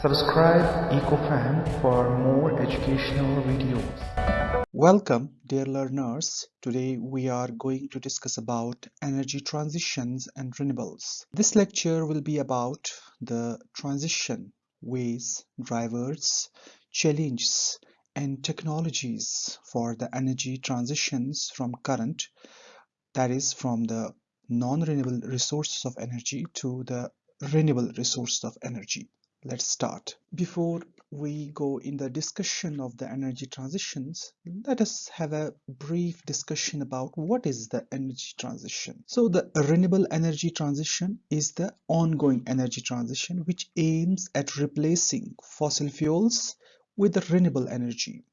Subscribe EcoFam for more educational videos. Welcome dear learners. Today we are going to discuss about energy transitions and renewables. This lecture will be about the transition ways, drivers, challenges and technologies for the energy transitions from current that is from the non-renewable resources of energy to the renewable resources of energy let's start. Before we go in the discussion of the energy transitions let us have a brief discussion about what is the energy transition. So the renewable energy transition is the ongoing energy transition which aims at replacing fossil fuels with renewable energy.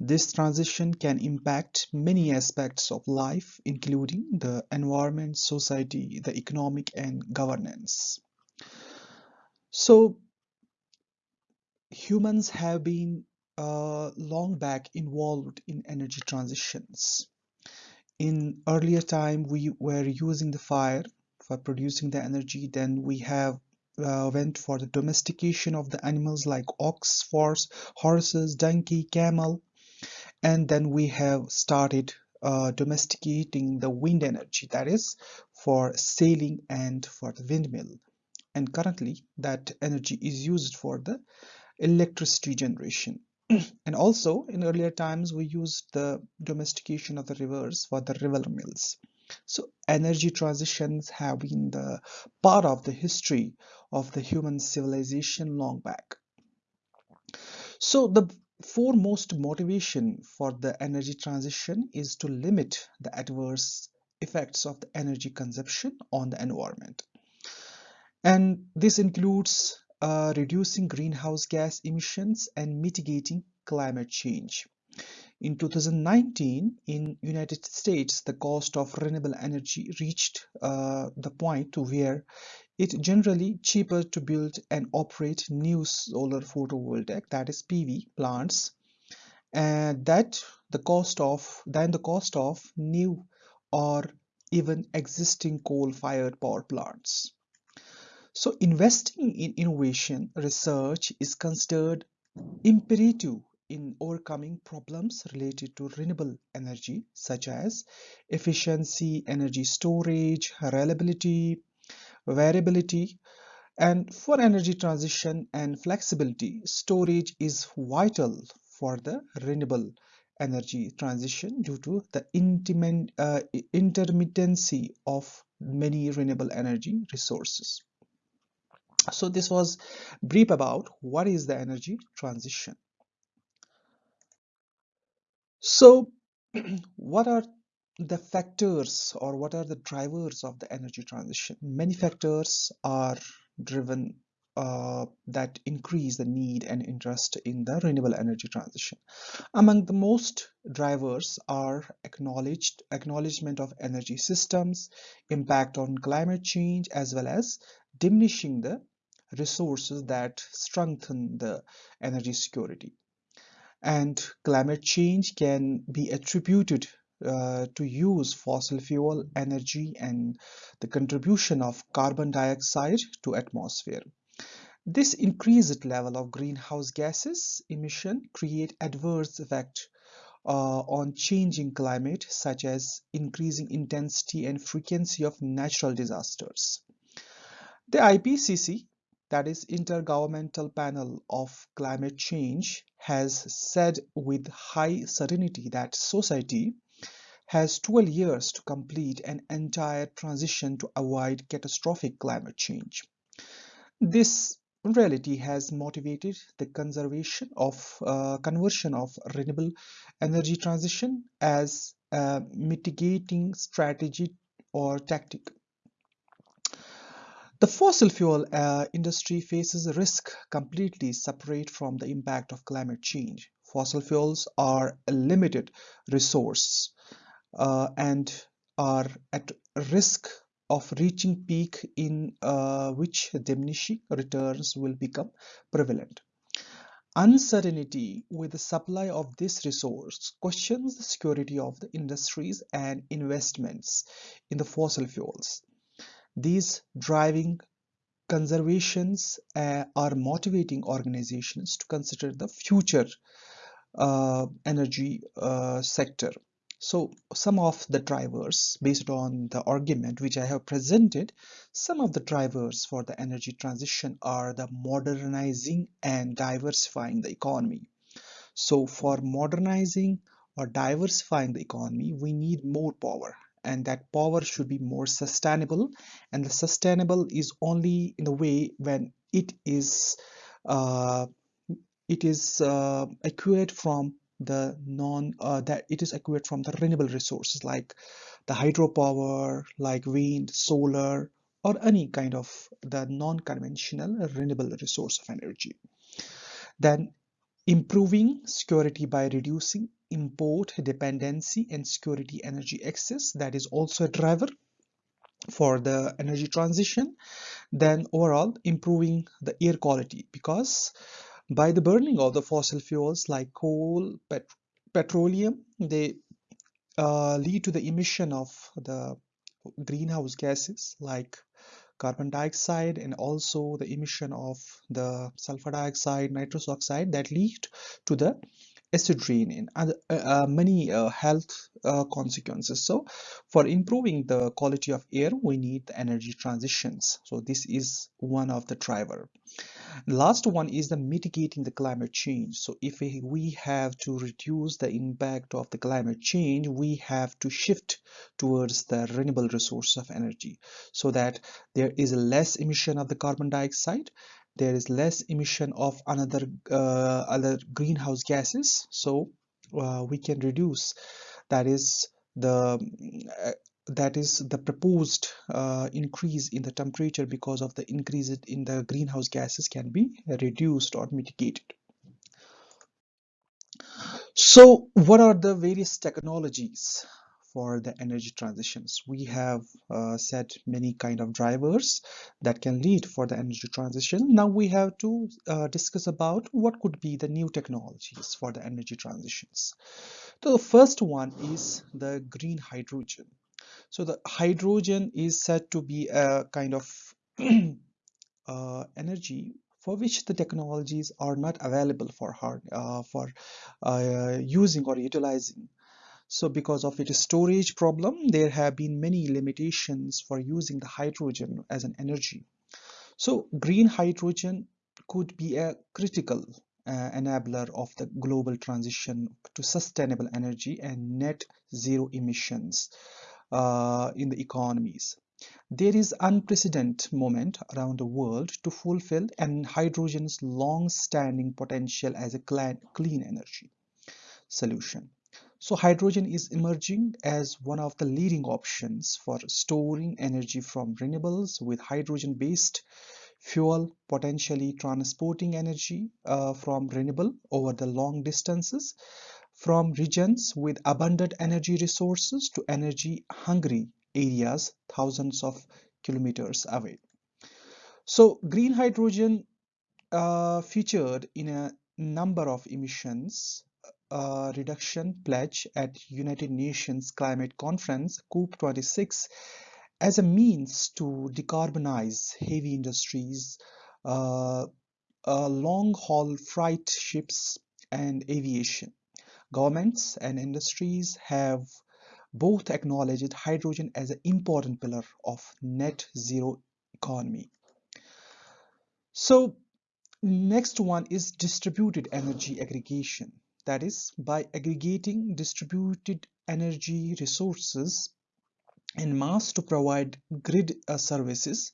This transition can impact many aspects of life including the environment society the economic and governance. So humans have been uh, long back involved in energy transitions. In earlier time, we were using the fire for producing the energy. Then we have uh, went for the domestication of the animals like ox, horse, horses, donkey, camel. And then we have started uh, domesticating the wind energy that is for sailing and for the windmill and currently that energy is used for the electricity generation. And also in earlier times we used the domestication of the rivers for the river mills. So energy transitions have been the part of the history of the human civilization long back. So the foremost motivation for the energy transition is to limit the adverse effects of the energy consumption on the environment. And this includes uh, reducing greenhouse gas emissions and mitigating climate change. In 2019, in United States, the cost of renewable energy reached uh, the point to where it generally cheaper to build and operate new solar photovoltaic, that is PV plants, and that the cost of than the cost of new or even existing coal-fired power plants. So investing in innovation research is considered imperative in overcoming problems related to renewable energy such as efficiency, energy storage, reliability, variability and for energy transition and flexibility storage is vital for the renewable energy transition due to the uh, intermittency of many renewable energy resources so this was brief about what is the energy transition so what are the factors or what are the drivers of the energy transition many factors are driven uh, that increase the need and interest in the renewable energy transition. Among the most drivers are acknowledged acknowledgement of energy systems, impact on climate change, as well as diminishing the resources that strengthen the energy security. And climate change can be attributed uh, to use fossil fuel energy and the contribution of carbon dioxide to atmosphere. This increased level of greenhouse gases emission create adverse effect uh, on changing climate such as increasing intensity and frequency of natural disasters. The IPCC that is Intergovernmental Panel of Climate Change has said with high certainty that society has 12 years to complete an entire transition to avoid catastrophic climate change. This reality has motivated the conservation of uh, conversion of renewable energy transition as a mitigating strategy or tactic. The fossil fuel uh, industry faces a risk completely separate from the impact of climate change. Fossil fuels are a limited resource uh, and are at risk of reaching peak in uh, which diminishing returns will become prevalent. Uncertainty with the supply of this resource questions the security of the industries and investments in the fossil fuels. These driving conservations uh, are motivating organizations to consider the future uh, energy uh, sector. So some of the drivers based on the argument which I have presented, some of the drivers for the energy transition are the modernizing and diversifying the economy. So for modernizing or diversifying the economy, we need more power and that power should be more sustainable. And the sustainable is only in the way when it is uh, it is uh, acquired from the non uh, that it is acquired from the renewable resources like the hydropower like wind solar or any kind of the non-conventional renewable resource of energy. Then improving security by reducing import dependency and security energy access that is also a driver for the energy transition then overall improving the air quality. Because by the burning of the fossil fuels like coal pet petroleum they uh, lead to the emission of the greenhouse gases like carbon dioxide and also the emission of the sulfur dioxide nitrous oxide that lead to the rain and other, uh, uh, many uh, health uh, consequences. So for improving the quality of air we need the energy transitions. So this is one of the driver. Last one is the mitigating the climate change. So if we have to reduce the impact of the climate change we have to shift towards the renewable resource of energy so that there is less emission of the carbon dioxide there is less emission of another uh, other greenhouse gases. So uh, we can reduce. That is the uh, that is the proposed uh, increase in the temperature because of the increase in the greenhouse gases can be reduced or mitigated. So what are the various technologies for the energy transitions? We have uh, set many kind of drivers that can lead for the energy transition. Now we have to uh, discuss about what could be the new technologies for the energy transitions. So the first one is the green hydrogen. So the hydrogen is said to be a kind of uh, energy for which the technologies are not available for hard uh, for uh, using or utilizing. So because of its storage problem, there have been many limitations for using the hydrogen as an energy. So green hydrogen could be a critical uh, enabler of the global transition to sustainable energy and net zero emissions uh, in the economies. There is unprecedented moment around the world to fulfill and hydrogen's long-standing potential as a clean energy solution. So hydrogen is emerging as one of the leading options for storing energy from renewables with hydrogen-based fuel potentially transporting energy uh, from renewable over the long distances from regions with abundant energy resources to energy hungry areas thousands of kilometers away. So green hydrogen uh, featured in a number of emissions uh, reduction pledge at United Nations Climate Conference COP26 as a means to decarbonize heavy industries, uh, uh long-haul freight ships and aviation. Governments and industries have both acknowledged hydrogen as an important pillar of net zero economy. So next one is distributed energy aggregation. That is by aggregating distributed energy resources in mass to provide grid uh, services,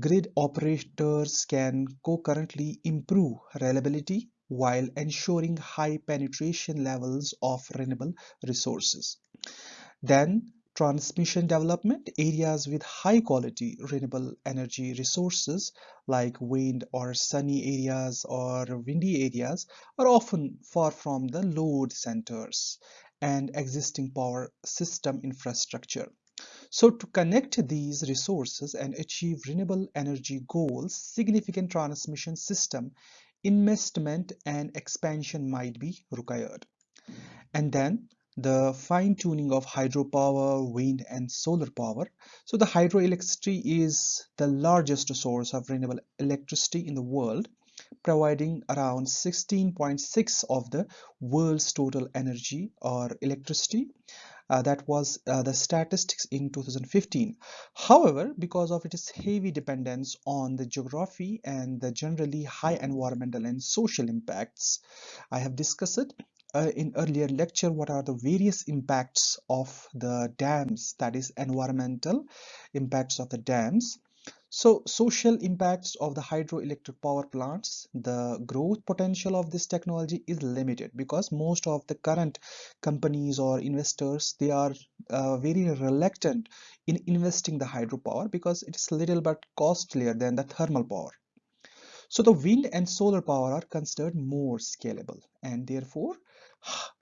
grid operators can concurrently improve reliability while ensuring high penetration levels of renewable resources. Then transmission development areas with high quality renewable energy resources like wind or sunny areas or windy areas are often far from the load centers and existing power system infrastructure. So to connect these resources and achieve renewable energy goals, significant transmission system investment and expansion might be required. And then the fine-tuning of hydropower, wind and solar power. So the hydroelectricity is the largest source of renewable electricity in the world, providing around 16.6 of the world's total energy or electricity uh, that was uh, the statistics in 2015. However, because of its heavy dependence on the geography and the generally high environmental and social impacts, I have discussed it uh, in earlier lecture what are the various impacts of the dams that is environmental impacts of the dams so social impacts of the hydroelectric power plants, the growth potential of this technology is limited because most of the current companies or investors, they are uh, very reluctant in investing the hydropower because it is little bit costlier than the thermal power. So the wind and solar power are considered more scalable and therefore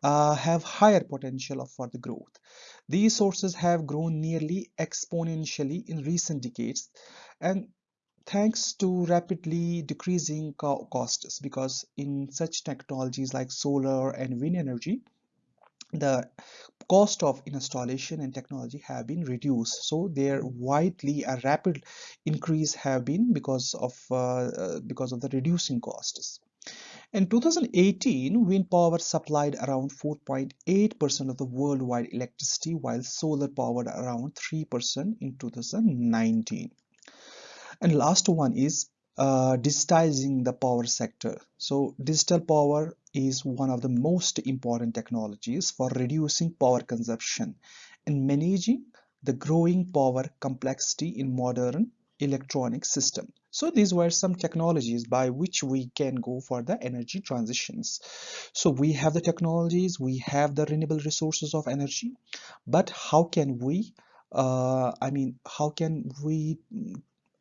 uh, have higher potential for the growth. These sources have grown nearly exponentially in recent decades and thanks to rapidly decreasing co costs because in such technologies like solar and wind energy the cost of installation and technology have been reduced so there widely a rapid increase have been because of uh, uh, because of the reducing costs in 2018 wind power supplied around 4.8% of the worldwide electricity while solar powered around 3% in 2019 and last one is uh, digitizing the power sector. So digital power is one of the most important technologies for reducing power consumption and managing the growing power complexity in modern electronic system so these were some technologies by which we can go for the energy transitions. So we have the technologies we have the renewable resources of energy but how can we uh, I mean how can we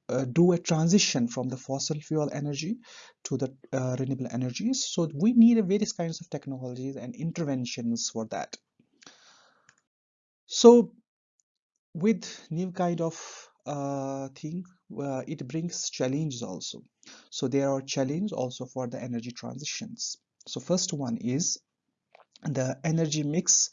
uh, do a transition from the fossil fuel energy to the uh, renewable energies? So we need various kinds of technologies and interventions for that. So with new kind of uh, thing uh, it brings challenges also. So there are challenges also for the energy transitions. So first one is the energy mix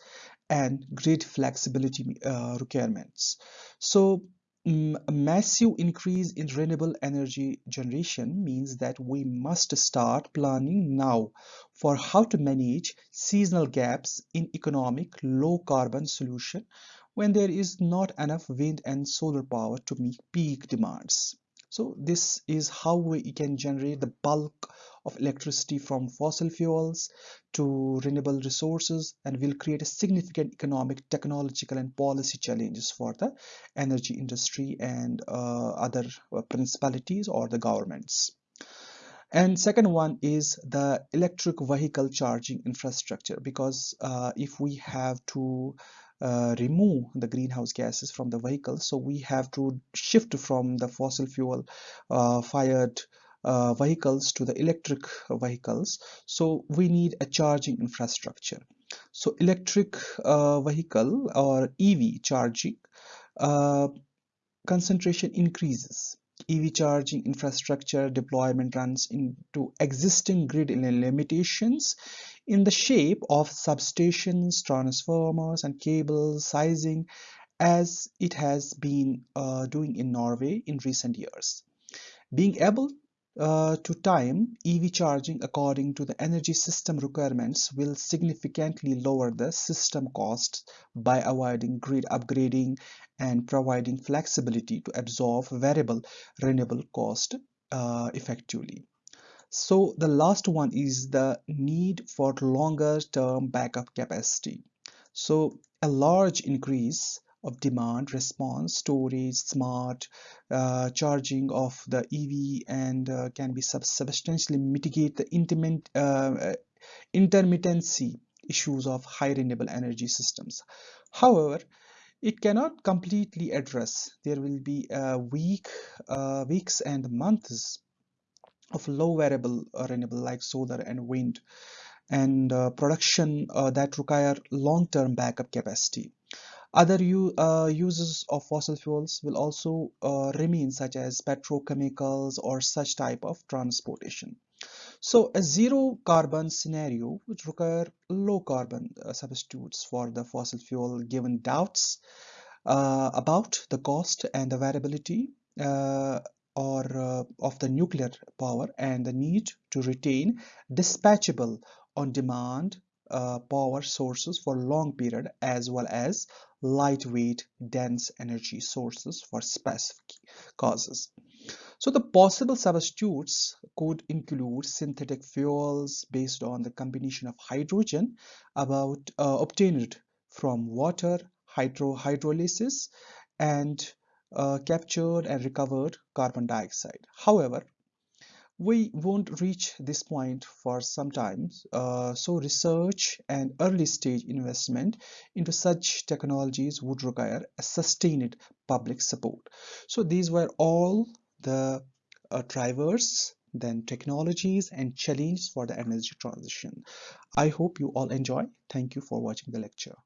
and grid flexibility uh, requirements. So a massive increase in renewable energy generation means that we must start planning now for how to manage seasonal gaps in economic low carbon solution when there is not enough wind and solar power to meet peak demands. So this is how we can generate the bulk of electricity from fossil fuels to renewable resources and will create a significant economic, technological and policy challenges for the energy industry and uh, other uh, principalities or the governments. And second one is the electric vehicle charging infrastructure because uh, if we have to uh, remove the greenhouse gases from the vehicle. So we have to shift from the fossil fuel uh, fired uh, vehicles to the electric vehicles. So we need a charging infrastructure. So electric uh, vehicle or EV charging uh, concentration increases. EV charging infrastructure deployment runs into existing grid limitations in the shape of substations, transformers and cable sizing as it has been uh, doing in Norway in recent years. Being able uh, to time EV charging according to the energy system requirements will significantly lower the system costs by avoiding grid upgrading and providing flexibility to absorb variable renewable cost uh, effectively. So the last one is the need for longer term backup capacity. So a large increase of demand response storage smart uh, charging of the EV and uh, can be sub substantially mitigate the intimate, uh, intermittency issues of high renewable energy systems however it cannot completely address there will be uh, week uh, weeks and months of low variable uh, renewable like solar and wind and uh, production uh, that require long-term backup capacity. Other uh, uses of fossil fuels will also uh, remain such as petrochemicals or such type of transportation. So a zero carbon scenario would require low carbon uh, substitutes for the fossil fuel given doubts about the cost and availability uh, or uh, of the nuclear power and the need to retain dispatchable on demand uh, power sources for long period as well as lightweight dense energy sources for specific causes. So the possible substitutes could include synthetic fuels based on the combination of hydrogen about uh, obtained from water hydro hydrolysis and uh, captured and recovered carbon dioxide. However, we won't reach this point for some time, uh, so research and early stage investment into such technologies would require a sustained public support. So these were all the uh, drivers then technologies and challenges for the energy transition. I hope you all enjoy. Thank you for watching the lecture.